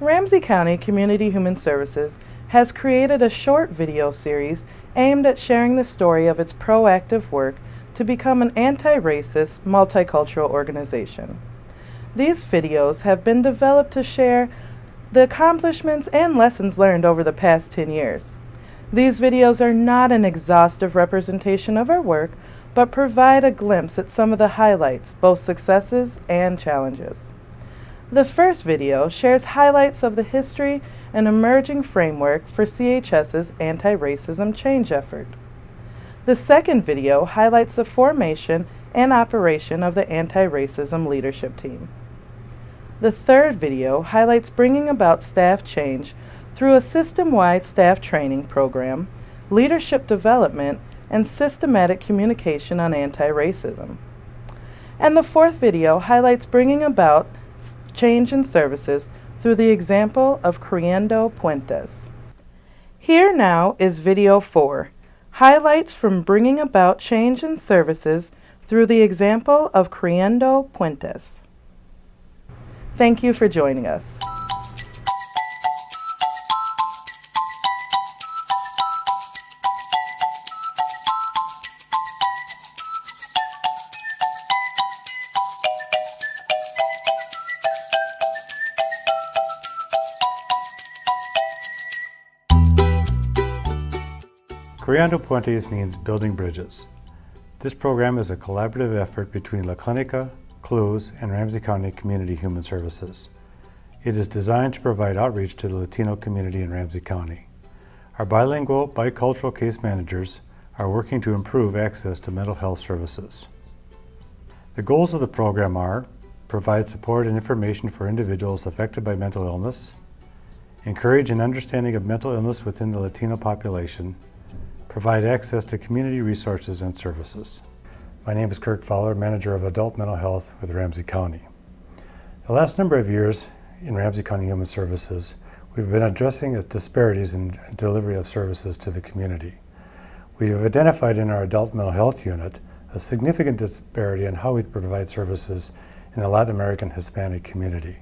Ramsey County Community Human Services has created a short video series aimed at sharing the story of its proactive work to become an anti-racist, multicultural organization. These videos have been developed to share the accomplishments and lessons learned over the past 10 years. These videos are not an exhaustive representation of our work, but provide a glimpse at some of the highlights, both successes and challenges. The first video shares highlights of the history and emerging framework for CHS's anti-racism change effort. The second video highlights the formation and operation of the anti-racism leadership team. The third video highlights bringing about staff change through a system-wide staff training program, leadership development, and systematic communication on anti-racism. And the fourth video highlights bringing about change in services through the example of Creando Puentes. Here now is video 4, highlights from bringing about change in services through the example of Creando Puentes. Thank you for joining us. Creando Puentes means building bridges. This program is a collaborative effort between La Clinica, CLUES, and Ramsey County Community Human Services. It is designed to provide outreach to the Latino community in Ramsey County. Our bilingual, bicultural case managers are working to improve access to mental health services. The goals of the program are provide support and information for individuals affected by mental illness, encourage an understanding of mental illness within the Latino population, provide access to community resources and services. My name is Kirk Fowler, Manager of Adult Mental Health with Ramsey County. The last number of years in Ramsey County Human Services, we've been addressing the disparities in delivery of services to the community. We have identified in our Adult Mental Health Unit a significant disparity in how we provide services in the Latin American Hispanic community.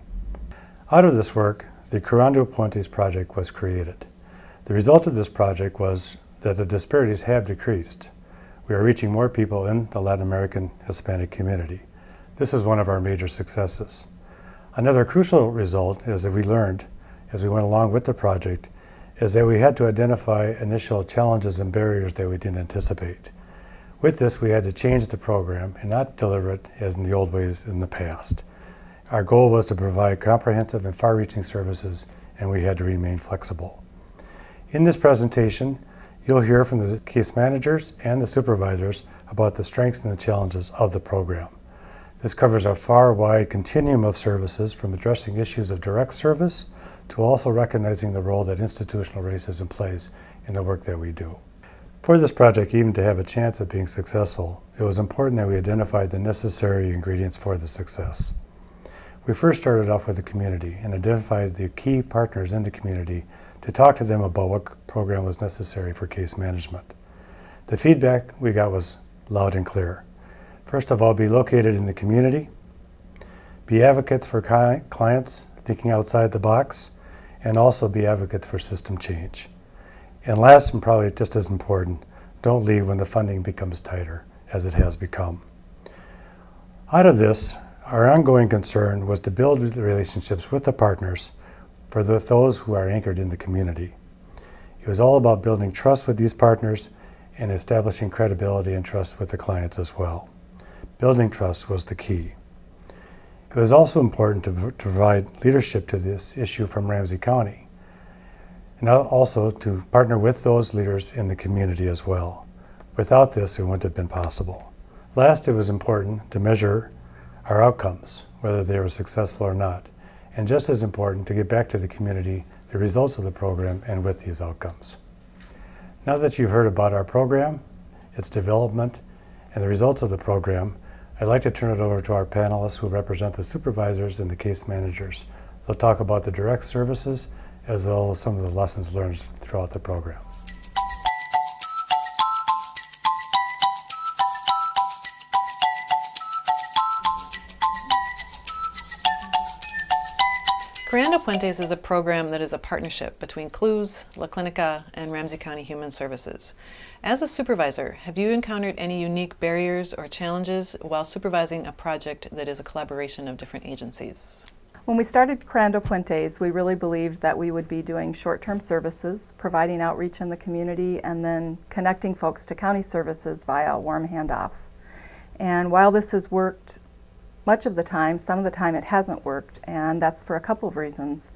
Out of this work, the Creando Puentes project was created. The result of this project was that the disparities have decreased. We are reaching more people in the Latin American Hispanic community. This is one of our major successes. Another crucial result is that we learned as we went along with the project is that we had to identify initial challenges and barriers that we didn't anticipate. With this, we had to change the program and not deliver it as in the old ways in the past. Our goal was to provide comprehensive and far-reaching services, and we had to remain flexible. In this presentation, You'll hear from the case managers and the supervisors about the strengths and the challenges of the program. This covers a far wide continuum of services from addressing issues of direct service to also recognizing the role that institutional racism plays in the work that we do. For this project even to have a chance at being successful, it was important that we identified the necessary ingredients for the success. We first started off with the community and identified the key partners in the community to talk to them about what program was necessary for case management. The feedback we got was loud and clear. First of all, be located in the community, be advocates for clients thinking outside the box, and also be advocates for system change. And last and probably just as important, don't leave when the funding becomes tighter, as it has become. Out of this, our ongoing concern was to build relationships with the partners for the, those who are anchored in the community. It was all about building trust with these partners and establishing credibility and trust with the clients as well. Building trust was the key. It was also important to, to provide leadership to this issue from Ramsey County and also to partner with those leaders in the community as well. Without this, it wouldn't have been possible. Last, it was important to measure our outcomes, whether they were successful or not and just as important to get back to the community the results of the program and with these outcomes. Now that you've heard about our program, its development, and the results of the program, I'd like to turn it over to our panelists who represent the supervisors and the case managers. They'll talk about the direct services as well as some of the lessons learned throughout the program. Puentes is a program that is a partnership between CLUES, La Clinica, and Ramsey County Human Services. As a supervisor, have you encountered any unique barriers or challenges while supervising a project that is a collaboration of different agencies? When we started Creando Puentes, we really believed that we would be doing short-term services, providing outreach in the community, and then connecting folks to county services via a warm handoff. And while this has worked much of the time, some of the time it hasn't worked, and that's for a couple of reasons.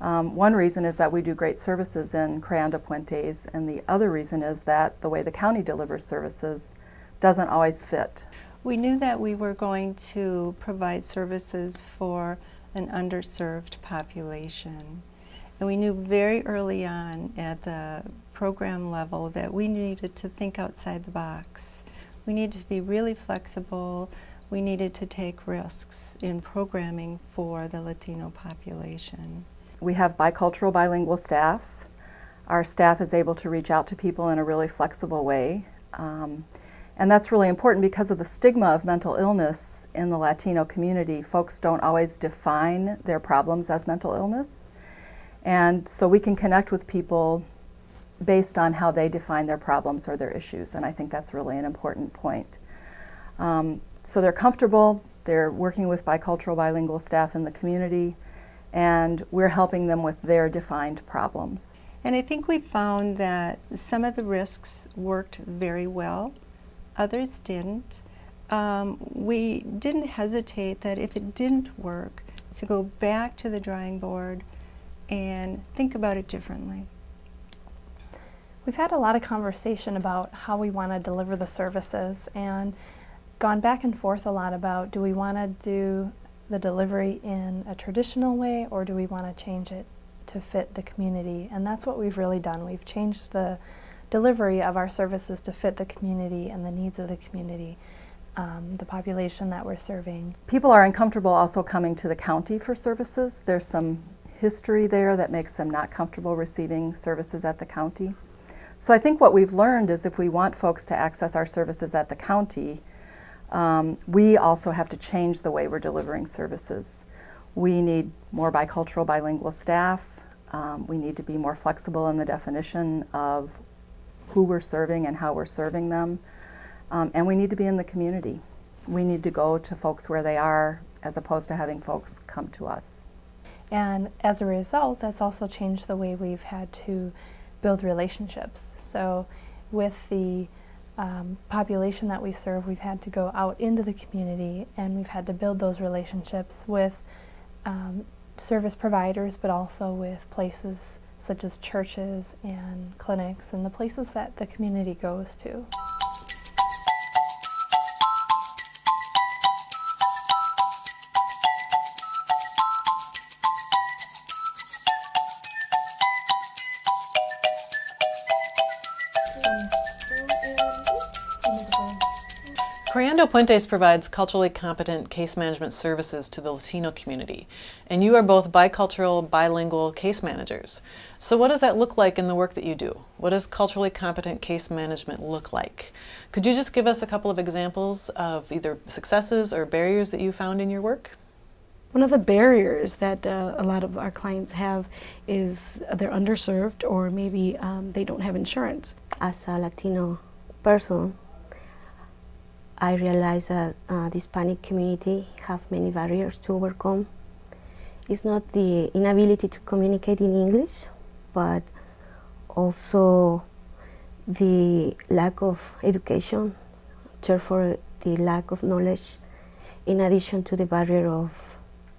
Um, one reason is that we do great services in Creando Puentes, and the other reason is that the way the county delivers services doesn't always fit. We knew that we were going to provide services for an underserved population. And we knew very early on at the program level that we needed to think outside the box. We needed to be really flexible, we needed to take risks in programming for the Latino population. We have bicultural bilingual staff. Our staff is able to reach out to people in a really flexible way. Um, and that's really important because of the stigma of mental illness in the Latino community. Folks don't always define their problems as mental illness. And so we can connect with people based on how they define their problems or their issues. And I think that's really an important point. Um, so they're comfortable, they're working with bicultural bilingual staff in the community, and we're helping them with their defined problems. And I think we found that some of the risks worked very well, others didn't. Um, we didn't hesitate that if it didn't work, to go back to the drawing board and think about it differently. We've had a lot of conversation about how we want to deliver the services and gone back and forth a lot about do we want to do the delivery in a traditional way or do we want to change it to fit the community and that's what we've really done we've changed the delivery of our services to fit the community and the needs of the community um, the population that we're serving. People are uncomfortable also coming to the county for services. There's some history there that makes them not comfortable receiving services at the county. So I think what we've learned is if we want folks to access our services at the county, um, we also have to change the way we're delivering services. We need more bicultural bilingual staff. Um, we need to be more flexible in the definition of who we're serving and how we're serving them. Um, and we need to be in the community. We need to go to folks where they are as opposed to having folks come to us. And as a result, that's also changed the way we've had to build relationships. So with the um, population that we serve, we've had to go out into the community and we've had to build those relationships with um, service providers, but also with places such as churches and clinics and the places that the community goes to. Creando Puentes provides culturally competent case management services to the Latino community, and you are both bicultural, bilingual case managers. So what does that look like in the work that you do? What does culturally competent case management look like? Could you just give us a couple of examples of either successes or barriers that you found in your work? One of the barriers that uh, a lot of our clients have is they're underserved or maybe um, they don't have insurance. As a Latino person, I realize that uh, the Hispanic community have many barriers to overcome. It's not the inability to communicate in English, but also the lack of education, therefore the lack of knowledge, in addition to the barrier of,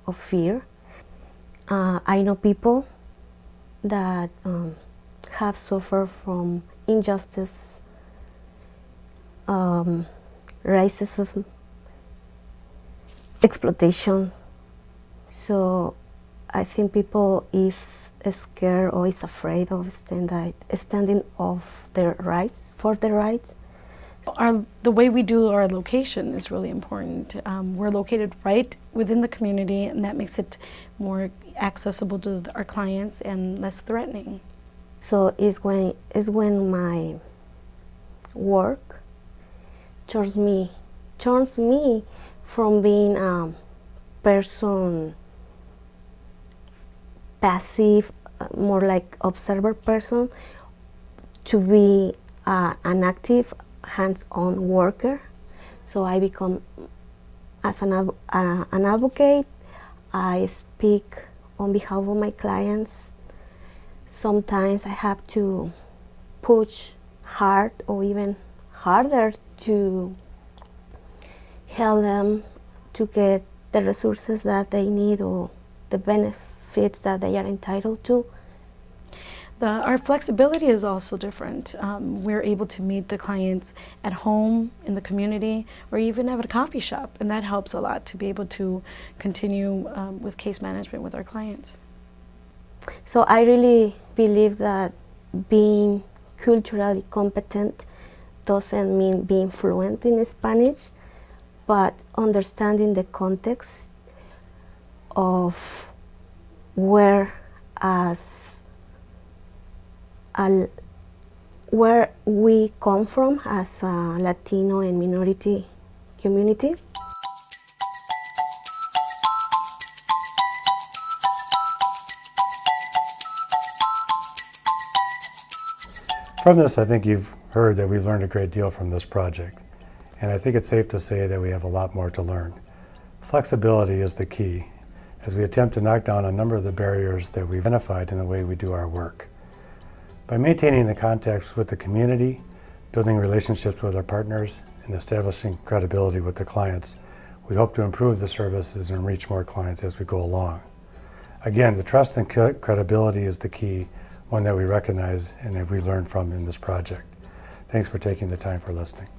of fear. Uh, I know people that um, have suffered from injustice, um, racism, exploitation. So I think people is scared or is afraid of stand standing of their rights, for their rights. Our, the way we do our location is really important. Um, we're located right within the community and that makes it more accessible to our clients and less threatening. So it's when, it's when my work turns me turns me from being a person passive, uh, more like observer person, to be uh, an active, hands-on worker. So I become, as an, uh, an advocate, I speak on behalf of my clients. Sometimes I have to push hard or even harder to help them to get the resources that they need or the benefits that they are entitled to. The, our flexibility is also different. Um, we're able to meet the clients at home, in the community, or even at a coffee shop, and that helps a lot to be able to continue um, with case management with our clients. So I really believe that being culturally competent doesn't mean being fluent in Spanish, but understanding the context of where as a, where we come from as a Latino and minority community. From this, I think you've heard that we've learned a great deal from this project. And I think it's safe to say that we have a lot more to learn. Flexibility is the key as we attempt to knock down a number of the barriers that we've identified in the way we do our work. By maintaining the contacts with the community, building relationships with our partners, and establishing credibility with the clients, we hope to improve the services and reach more clients as we go along. Again, the trust and credibility is the key, one that we recognize and that we learned from in this project. Thanks for taking the time for listening.